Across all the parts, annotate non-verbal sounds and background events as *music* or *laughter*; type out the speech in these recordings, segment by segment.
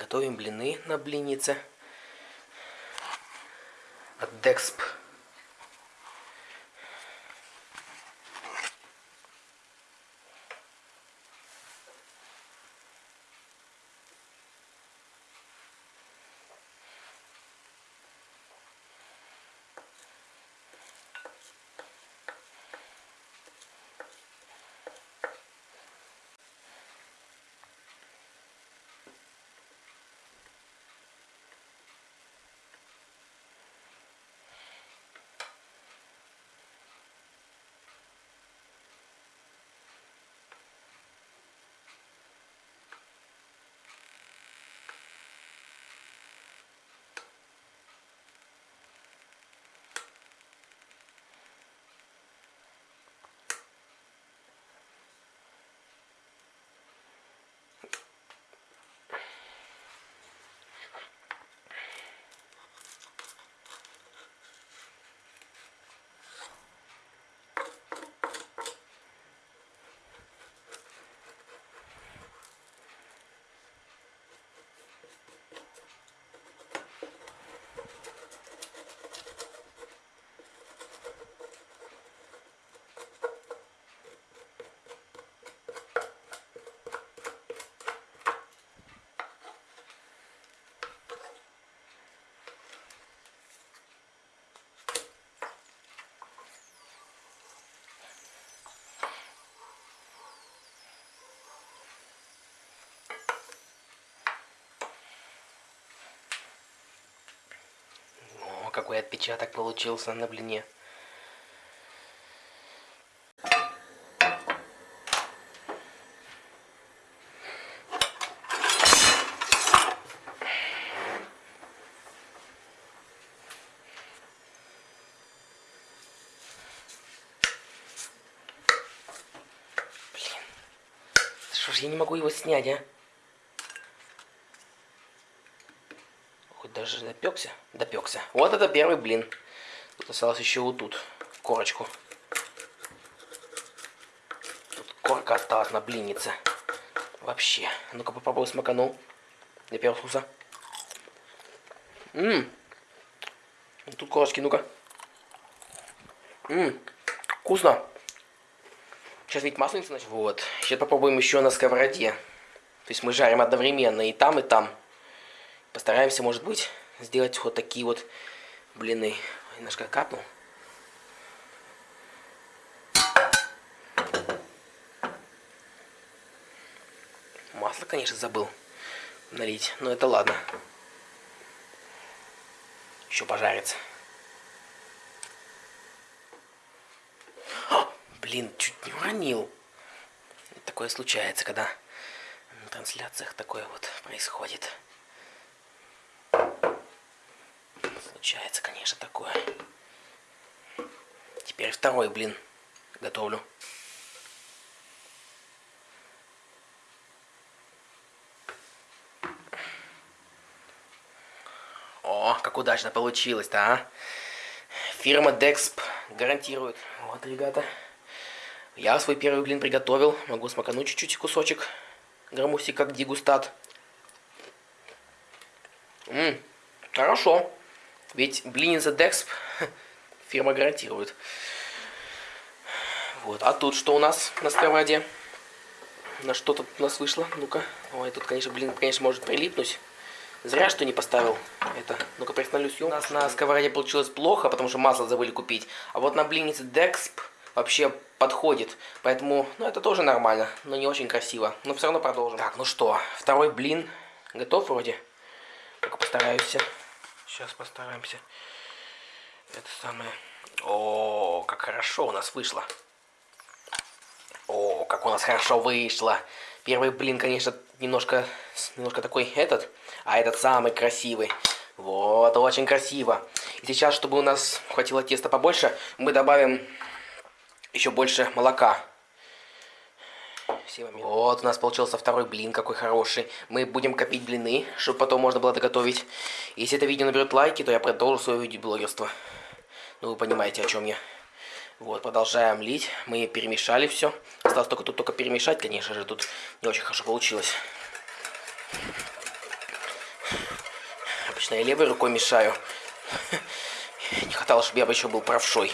Готовим блины на блиннице. От Дексп. Какой отпечаток получился на блине. Блин. Что ж я не могу его снять, а? Даже допекся? Допекся. Вот это первый блин. Тут осталось еще вот тут, корочку. Тут корка осталась на блиннице. Вообще. Ну-ка попробую смаканул. Для первого вкуса. Ммм. Тут корочки, ну-ка. Ммм. Вкусно. Сейчас ведь масленица начнет. Вот. Сейчас попробуем еще на сковороде. То есть мы жарим одновременно и там, и там. Постараемся, может быть, сделать вот такие вот блины. Немножко капнул. Масло, конечно, забыл налить, но это ладно. Еще пожарится. О, блин, чуть не уронил. Такое случается, когда на трансляциях такое вот происходит. Случается, конечно, такое. Теперь второй блин готовлю. О, как удачно получилось-то, а? Фирма Dexp гарантирует. Вот, ребята. Я свой первый блин приготовил. Могу смакануть чуть-чуть кусочек. Грамуси как дегустат. Ммм, хорошо. Ведь блинница Dexp *laughs* фирма гарантирует. Вот, а тут что у нас на сковороде? На что тут у нас вышло? Ну-ка. Ой, тут, конечно, блин, конечно, может прилипнуть. Зря, что не поставил это. Ну-ка, приостановлю съемку. У нас на сковороде получилось плохо, потому что масло забыли купить. А вот на блиннице Dexp вообще подходит. Поэтому, ну, это тоже нормально, но не очень красиво. Но все равно продолжим. Так, ну что, второй блин готов вроде. Только постараюсь. Сейчас постараемся. Это самое... О, как хорошо у нас вышло. О, как у нас хорошо вышло. Первый блин, конечно, немножко, немножко такой этот, а этот самый красивый. Вот, очень красиво. И сейчас, чтобы у нас хватило теста побольше, мы добавим еще больше молока. Вот, у нас получился второй блин, какой хороший. Мы будем копить блины, чтобы потом можно было доготовить. Если это видео наберет лайки, то я продолжу свое видеоблогерство. Ну, вы понимаете, о чем я. Вот, продолжаем лить. Мы перемешали все. Осталось только тут только перемешать, конечно же. Тут не очень хорошо получилось. Вечно я левой рукой мешаю. *laughs* Не хватало, чтобы я бы еще был правшой.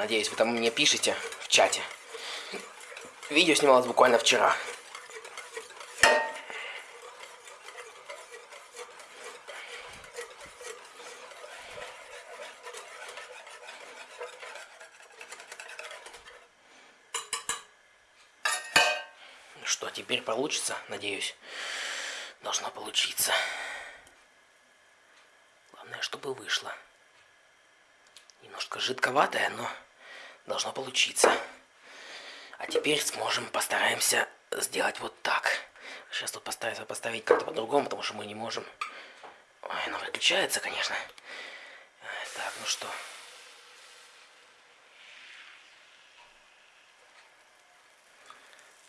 Надеюсь, вы там мне пишете в чате. Видео снималось буквально вчера. Что, теперь получится, надеюсь? Должно получиться. Главное, чтобы вышло. Немножко жидковатое, но должно получиться. А теперь сможем, постараемся сделать вот так. Сейчас тут постараемся поставить как-то по-другому, потому что мы не можем. Ой, оно выключается, конечно. Так, ну что.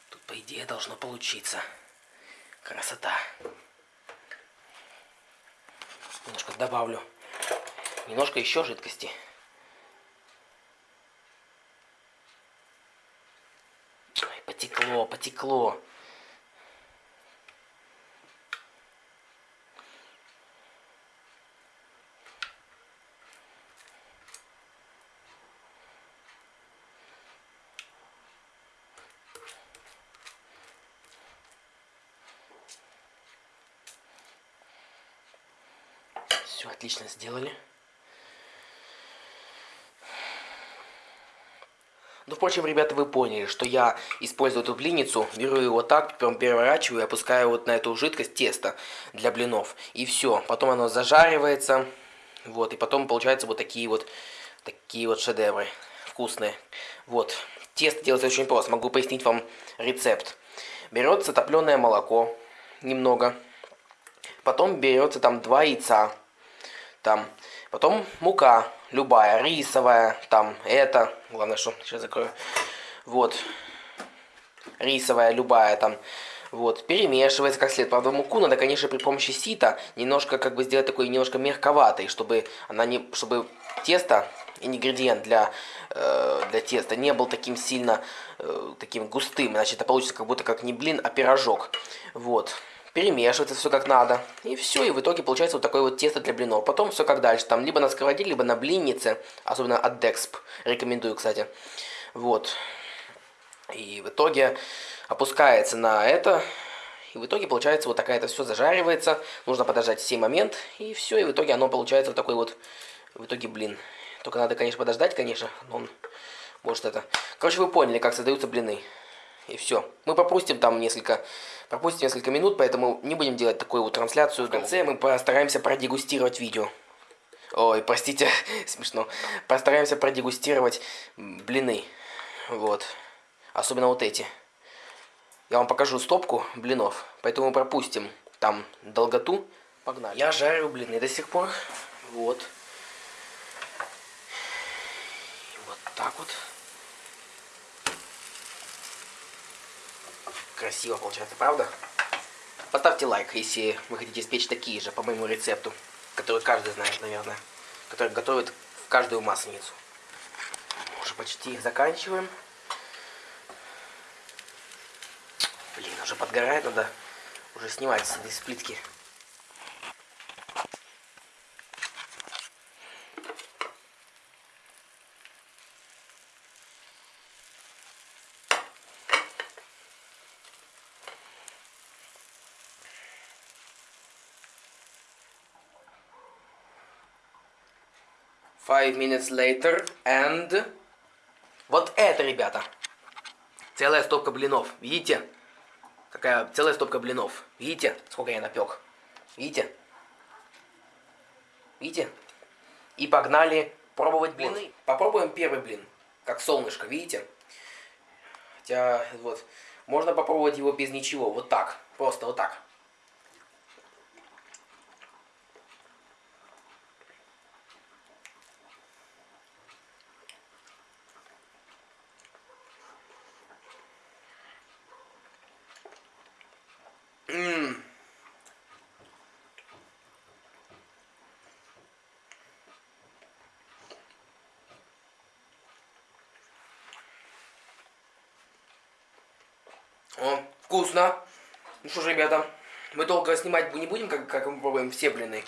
Тут, по идее, должно получиться. Красота. Немножко добавлю. Немножко еще жидкости. Потекло, потекло. Все отлично сделали. Ну, впрочем, ребята, вы поняли, что я использую эту блинницу, беру его так, прям переворачиваю и опускаю вот на эту жидкость тесто для блинов. И все. Потом оно зажаривается. Вот, и потом получаются вот такие вот, такие вот шедевры вкусные. Вот. Тесто делается очень просто. Могу пояснить вам рецепт. Берется топленое молоко, немного. Потом берется там два яйца. Там. Потом мука любая, рисовая, там, это, главное, что, сейчас закрою, вот, рисовая, любая, там, вот, перемешивается как следует. Правда, муку надо, конечно, при помощи сита немножко, как бы, сделать такой немножко мягковатой, чтобы она не, чтобы тесто, ингредиент для, э, для теста не был таким сильно, э, таким густым, иначе это получится как будто как не блин, а пирожок, вот перемешивается все как надо. И все, и в итоге получается вот такое вот тесто для блинов. Потом все как дальше, там либо на сковороде, либо на блиннице, особенно от Dexp, рекомендую, кстати. Вот. И в итоге опускается на это, и в итоге получается вот такая это все зажаривается. Нужно подождать сей момент, и все, и в итоге оно получается вот такой вот, в итоге блин. Только надо, конечно, подождать, конечно, но он может это... Короче, вы поняли, как создаются блины. И все. Мы пропустим там несколько, пропустим несколько минут, поэтому не будем делать такую вот трансляцию. В конце мы постараемся продегустировать видео. Ой, простите, *laughs* смешно. Постараемся продегустировать блины. Вот. Особенно вот эти. Я вам покажу стопку блинов, поэтому пропустим там долготу. Погнали. Я жарю блины до сих пор. Вот. Вот так вот. Красиво получается, правда? Поставьте лайк, если вы хотите испечь такие же по моему рецепту, который каждый знает, наверное, который готовит в каждую масленицу. Уже почти заканчиваем. Блин, уже подгорает, надо уже снимать с этой сплитки. Five minutes later and... Вот это, ребята. Целая стопка блинов. Видите? Какая целая стопка блинов. Видите, сколько я напек? Видите? Видите? И погнали пробовать блины. Попробуем первый блин. Как солнышко, видите? Хотя, вот, можно попробовать его без ничего. Вот так. Просто вот так. Ммм. О, вкусно. Ну что ж, ребята, мы долго снимать не будем, как, как мы пробуем все блины.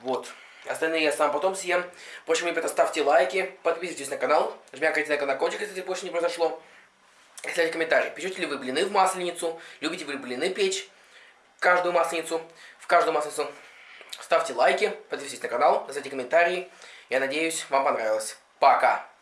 Вот. Остальные я сам потом съем. В общем, ребята, ставьте лайки, подписывайтесь на канал, жмякайте на колокольчик, если больше не произошло. Оставьте комментарий, печете ли вы блины в масленицу, любите вы блины печь, каждую масленицу, в каждую масленицу. Ставьте лайки, подписывайтесь на канал, оставьте комментарии. Я надеюсь, вам понравилось. Пока!